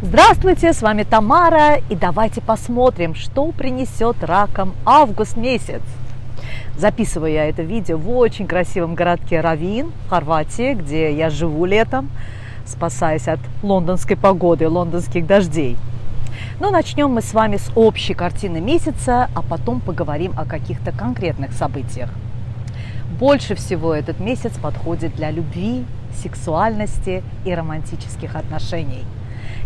Здравствуйте, с вами Тамара, и давайте посмотрим, что принесет ракам август месяц. Записываю я это видео в очень красивом городке Равин, Хорватии, где я живу летом, спасаясь от лондонской погоды, лондонских дождей. Но начнем мы с вами с общей картины месяца, а потом поговорим о каких-то конкретных событиях. Больше всего этот месяц подходит для любви, сексуальности и романтических отношений –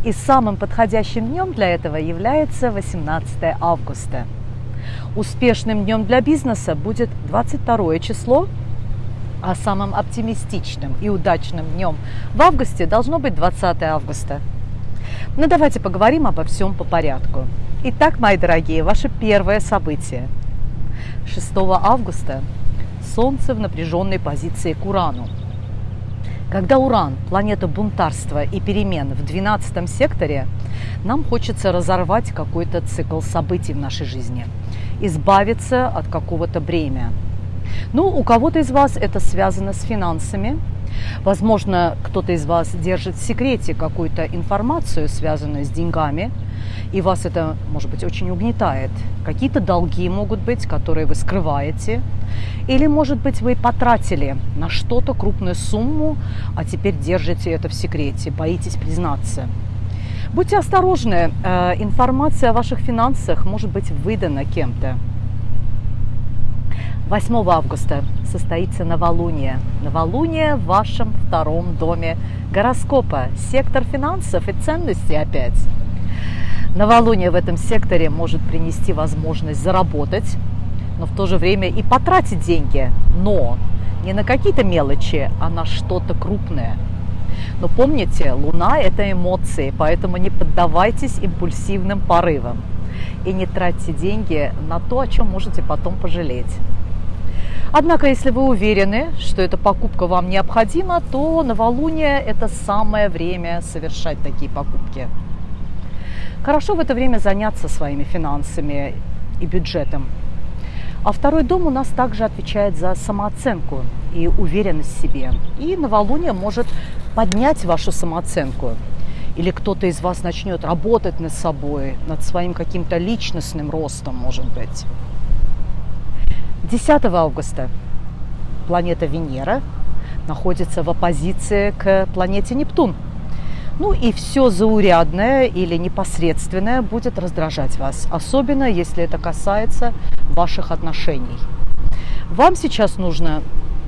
и самым подходящим днем для этого является 18 августа. Успешным днем для бизнеса будет 22 число, а самым оптимистичным и удачным днем в августе должно быть 20 августа. Но ну, давайте поговорим обо всем по порядку. Итак, мои дорогие, ваше первое событие. 6 августа Солнце в напряженной позиции к Урану – когда Уран, планета бунтарства и перемен в 12 секторе, нам хочется разорвать какой-то цикл событий в нашей жизни, избавиться от какого-то бремя. Ну, у кого-то из вас это связано с финансами, Возможно, кто-то из вас держит в секрете какую-то информацию, связанную с деньгами, и вас это, может быть, очень угнетает. Какие-то долги могут быть, которые вы скрываете. Или, может быть, вы потратили на что-то крупную сумму, а теперь держите это в секрете, боитесь признаться. Будьте осторожны, э, информация о ваших финансах может быть выдана кем-то. 8 августа состоится новолуние. Новолуние в вашем втором доме гороскопа. Сектор финансов и ценностей опять. Новолуние в этом секторе может принести возможность заработать, но в то же время и потратить деньги. Но не на какие-то мелочи, а на что-то крупное. Но помните, Луна – это эмоции, поэтому не поддавайтесь импульсивным порывам. И не тратьте деньги на то, о чем можете потом пожалеть. Однако, если вы уверены, что эта покупка вам необходима, то новолуние – это самое время совершать такие покупки. Хорошо в это время заняться своими финансами и бюджетом. А второй дом у нас также отвечает за самооценку и уверенность в себе. И новолуние может поднять вашу самооценку. Или кто-то из вас начнет работать над собой, над своим каким-то личностным ростом, может быть. 10 августа планета Венера находится в оппозиции к планете Нептун. Ну и все заурядное или непосредственное будет раздражать вас, особенно если это касается ваших отношений. Вам сейчас нужно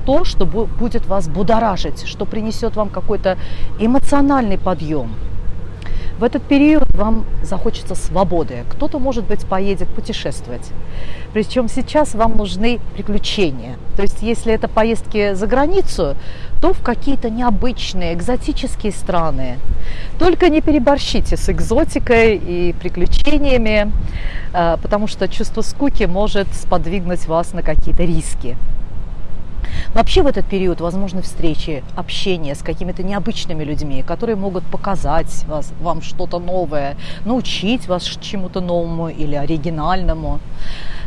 то, что будет вас будоражить, что принесет вам какой-то эмоциональный подъем – в этот период вам захочется свободы. Кто-то, может быть, поедет путешествовать. Причем сейчас вам нужны приключения. То есть, если это поездки за границу, то в какие-то необычные, экзотические страны. Только не переборщите с экзотикой и приключениями, э, потому что чувство скуки может сподвигнуть вас на какие-то риски. Вообще в этот период возможны встречи, общение с какими-то необычными людьми, которые могут показать вас, вам что-то новое, научить вас чему-то новому или оригинальному.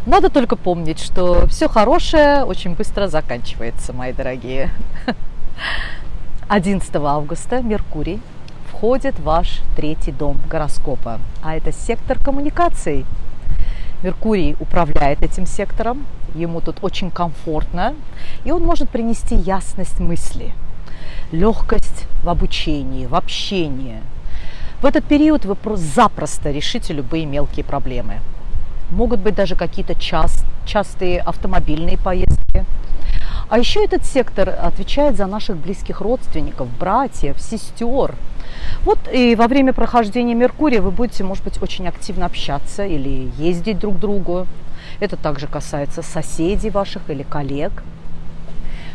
Надо только помнить, что все хорошее очень быстро заканчивается, мои дорогие. 11 августа Меркурий входит в ваш третий дом гороскопа, а это сектор коммуникаций. Меркурий управляет этим сектором, ему тут очень комфортно, и он может принести ясность мысли, легкость в обучении, в общении. В этот период вы просто запросто решите любые мелкие проблемы. Могут быть даже какие-то част, частые автомобильные поездки. А еще этот сектор отвечает за наших близких родственников, братьев, сестер. Вот и во время прохождения Меркурия вы будете, может быть, очень активно общаться или ездить друг к другу. Это также касается соседей ваших или коллег.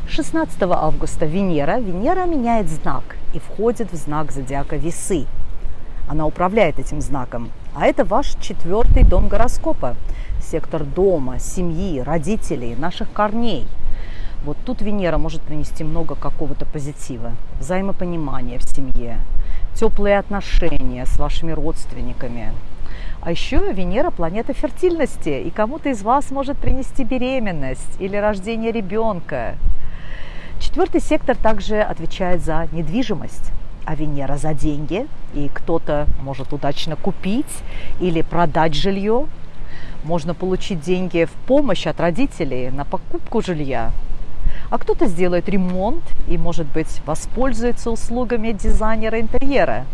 16 августа Венера. Венера меняет знак и входит в знак зодиака Весы. Она управляет этим знаком. А это ваш четвертый дом гороскопа. Сектор дома, семьи, родителей, наших корней. Вот тут Венера может принести много какого-то позитива, взаимопонимания в семье, теплые отношения с вашими родственниками, а еще Венера – планета фертильности, и кому-то из вас может принести беременность или рождение ребенка. Четвертый сектор также отвечает за недвижимость. а Венера за деньги, и кто-то может удачно купить или продать жилье. Можно получить деньги в помощь от родителей на покупку жилья. А кто-то сделает ремонт и, может быть, воспользуется услугами дизайнера интерьера.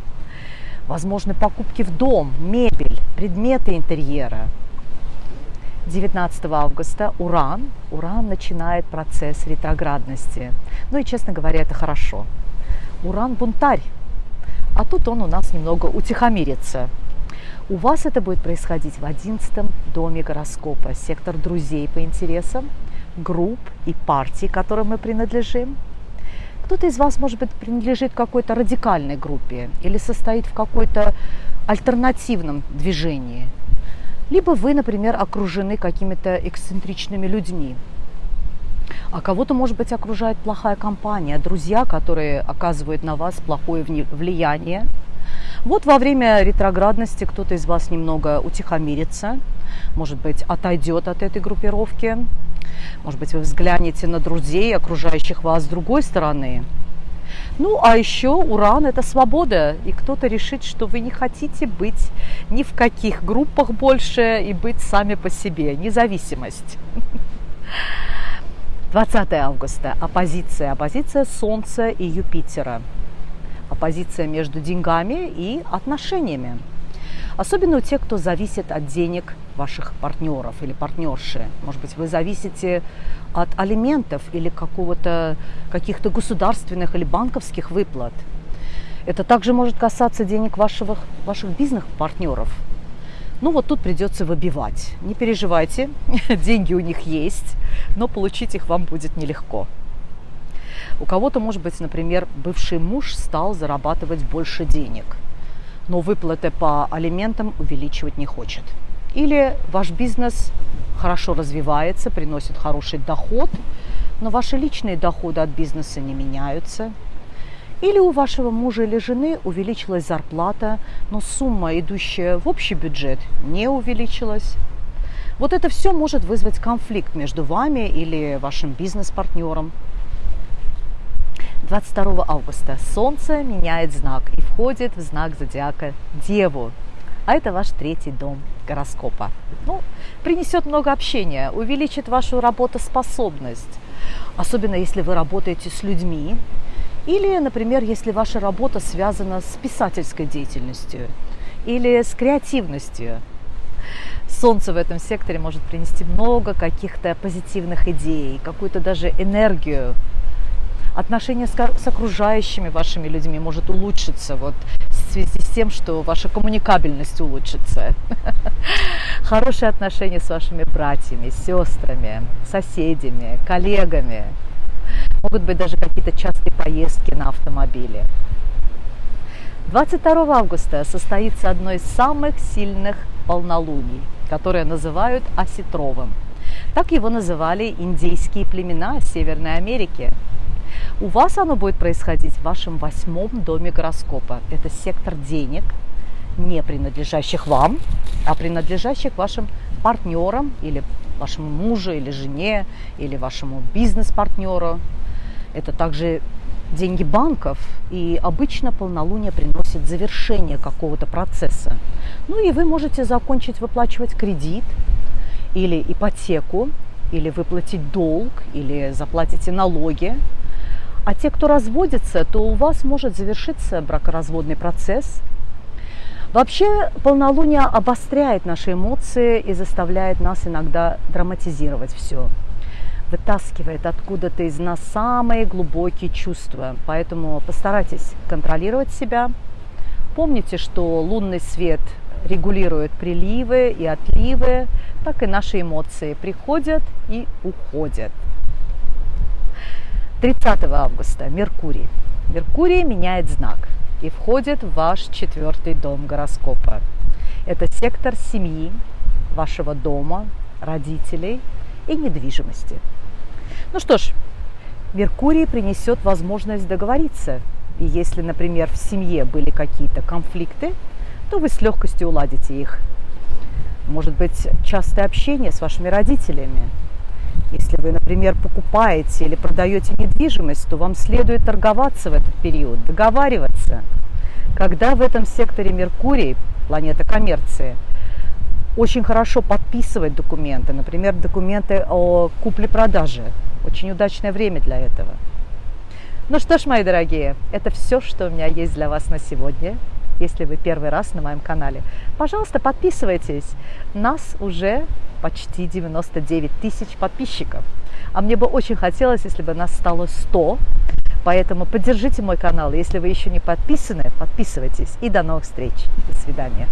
Возможны покупки в дом, мебель, предметы интерьера. 19 августа Уран, Уран начинает процесс ретроградности. Ну и, честно говоря, это хорошо. Уран бунтарь, а тут он у нас немного утихомирится. У вас это будет происходить в одиннадцатом доме гороскопа, сектор друзей по интересам, групп и партий, которым мы принадлежим. Кто-то из вас, может быть, принадлежит какой-то радикальной группе или состоит в какой-то альтернативном движении. Либо вы, например, окружены какими-то эксцентричными людьми, а кого-то, может быть, окружает плохая компания, друзья, которые оказывают на вас плохое влияние. Вот во время ретроградности кто-то из вас немного утихомирится, может быть, отойдет от этой группировки. Может быть, вы взглянете на друзей, окружающих вас с другой стороны. Ну, а еще уран – это свобода, и кто-то решит, что вы не хотите быть ни в каких группах больше и быть сами по себе, независимость. 20 августа. Оппозиция. Оппозиция Солнца и Юпитера. Оппозиция между деньгами и отношениями. Особенно у тех, кто зависит от денег ваших партнеров или партнерши. Может быть, вы зависите от алиментов или какого-то, каких-то государственных или банковских выплат. Это также может касаться денег ваших, ваших бизнес-партнеров – ну вот тут придется выбивать. Не переживайте, деньги у них есть, но получить их вам будет нелегко. У кого-то, может быть, например, бывший муж стал зарабатывать больше денег, но выплаты по алиментам увеличивать не хочет. Или ваш бизнес хорошо развивается, приносит хороший доход, но ваши личные доходы от бизнеса не меняются – или у вашего мужа или жены увеличилась зарплата, но сумма, идущая в общий бюджет, не увеличилась. Вот это все может вызвать конфликт между вами или вашим бизнес-партнером. 22 августа Солнце меняет знак и входит в знак зодиака Деву. А это ваш третий дом гороскопа. Ну, принесет много общения, увеличит вашу работоспособность. Особенно если вы работаете с людьми, или, например, если ваша работа связана с писательской деятельностью или с креативностью. Солнце в этом секторе может принести много каких-то позитивных идей, какую-то даже энергию. Отношения с, с окружающими вашими людьми может улучшиться вот, в связи с тем, что ваша коммуникабельность улучшится. Хорошие отношения с вашими братьями, сестрами, соседями, коллегами – Могут быть даже какие-то частые поездки на автомобиле. 22 августа состоится одно из самых сильных полнолуний, которое называют осетровым. Так его называли индейские племена Северной Америки. У вас оно будет происходить в вашем восьмом доме гороскопа. Это сектор денег, не принадлежащих вам, а принадлежащих вашим партнерам или вашему мужу или жене или вашему бизнес-партнеру. Это также деньги банков, и обычно полнолуние приносит завершение какого-то процесса. Ну и вы можете закончить выплачивать кредит или ипотеку, или выплатить долг, или заплатите налоги. А те, кто разводится, то у вас может завершиться бракоразводный процесс. Вообще полнолуние обостряет наши эмоции и заставляет нас иногда драматизировать все вытаскивает откуда-то из нас самые глубокие чувства. Поэтому постарайтесь контролировать себя. Помните, что лунный свет регулирует приливы и отливы, так и наши эмоции приходят и уходят. 30 августа Меркурий. Меркурий меняет знак и входит в ваш четвертый дом гороскопа. Это сектор семьи, вашего дома, родителей и недвижимости. Ну что ж, Меркурий принесет возможность договориться. И если, например, в семье были какие-то конфликты, то вы с легкостью уладите их. Может быть, частое общение с вашими родителями. Если вы, например, покупаете или продаете недвижимость, то вам следует торговаться в этот период, договариваться. Когда в этом секторе Меркурий, планета коммерции, очень хорошо подписывать документы, например, документы о купле-продаже. Очень удачное время для этого. Ну что ж, мои дорогие, это все, что у меня есть для вас на сегодня. Если вы первый раз на моем канале, пожалуйста, подписывайтесь. Нас уже почти 99 тысяч подписчиков. А мне бы очень хотелось, если бы нас стало 100. Поэтому поддержите мой канал. Если вы еще не подписаны, подписывайтесь. И до новых встреч. До свидания.